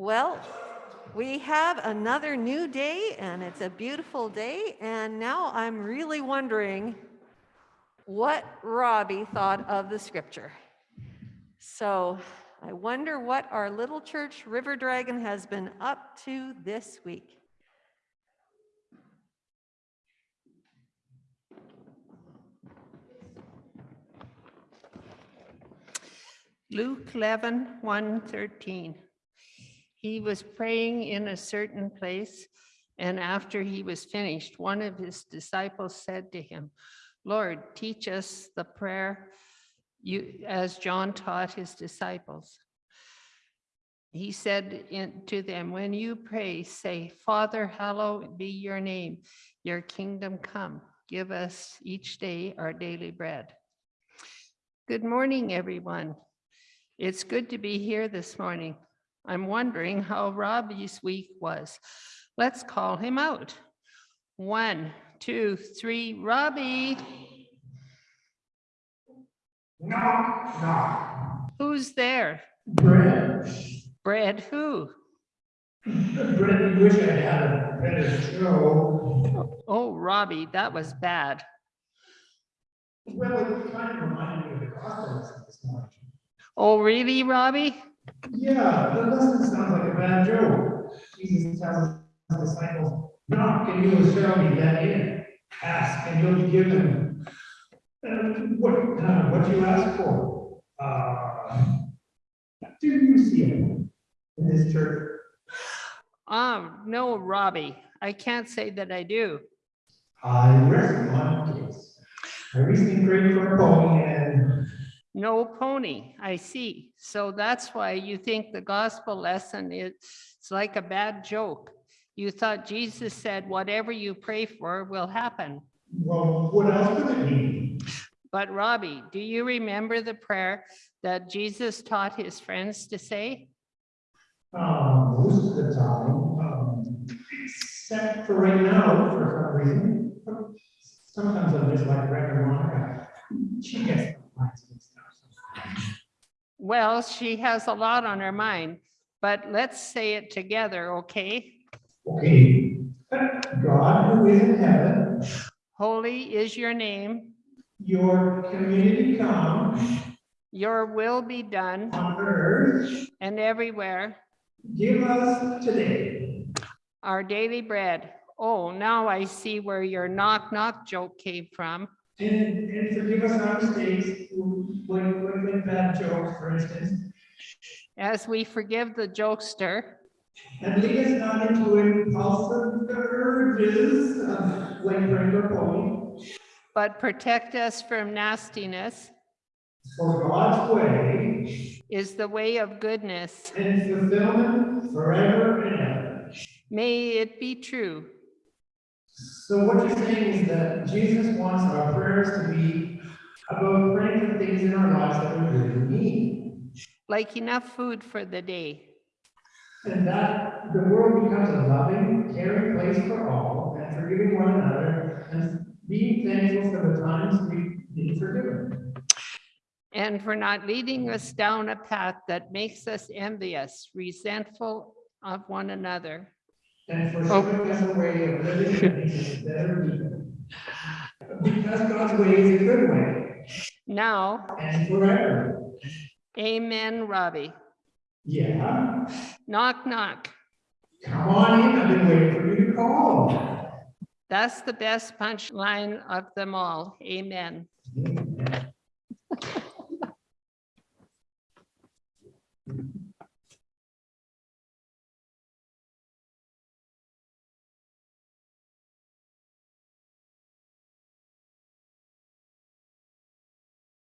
Well, we have another new day and it's a beautiful day. And now I'm really wondering what Robbie thought of the scripture. So I wonder what our little church River Dragon has been up to this week. Luke 11, 1, 13. He was praying in a certain place, and after he was finished, one of his disciples said to him, Lord, teach us the prayer you, as John taught his disciples. He said in- to them, when you pray, say, Father, hallowed be your name, your kingdom come. Give us each day our daily bread. Good morning, everyone. It's good to be here this morning. I'm wondering how Robbie's week was. Let's call him out. One, two, three, Robbie, No, no. who's there? Brett. Brad who? You wish I had a better show. Oh, Robbie, that was bad. Well, it kind of reminded me of the this morning. Oh, really, Robbie? Yeah, the lesson sounds like a bad joke. Jesus tells his disciples, knock and you will be let in. Ask and you'll be given. And what, uh, what you ask for? Uh, do you see it in this church? Um, no, Robbie, I can't say that I do. I rest one case. I recently prayed for a pony and No pony, I see. So that's why you think the gospel lesson is it's like a bad joke. You thought Jesus said, whatever you pray for will happen. Well, what else could it be? But Robbie, do you remember the prayer that Jesus taught his friends to say? Um, most of the time, um, except for right now, for some reason. Sometimes I'm just like Reverend Well, she has a lot on her mind, but let's say it together, okay? Okay, God who is in heaven, Holy is your name, your community come your will be done on earth, and everywhere. give us today. Our daily bread. Oh, now I see where your knock knock joke came from. And, and forgive us our mistakes, when, when, bad jokes, for instance. As we forgive the jokester, And lead us not into impulsive urges of like regular pony. but protect us from nastiness For God's way is the way of goodness. and fulfillment forever and ever. May it be true. So what you're saying is that Jesus wants our prayers to be about praying for things in our lives that we really mm-hmm. need. like enough food for the day. And that the world becomes a loving, caring place for all and forgiving one another and being thankful for the times we've been forgiven. And for not leading us down a path that makes us envious, resentful of one another. And for oh. showing us a way of living that makes us better people. Because God's way is a good way Now, and forever. amen, Robbie. Yeah, Knock, knock. come on in, I've been waiting for you to call. That's the best punchline of them all. Amen.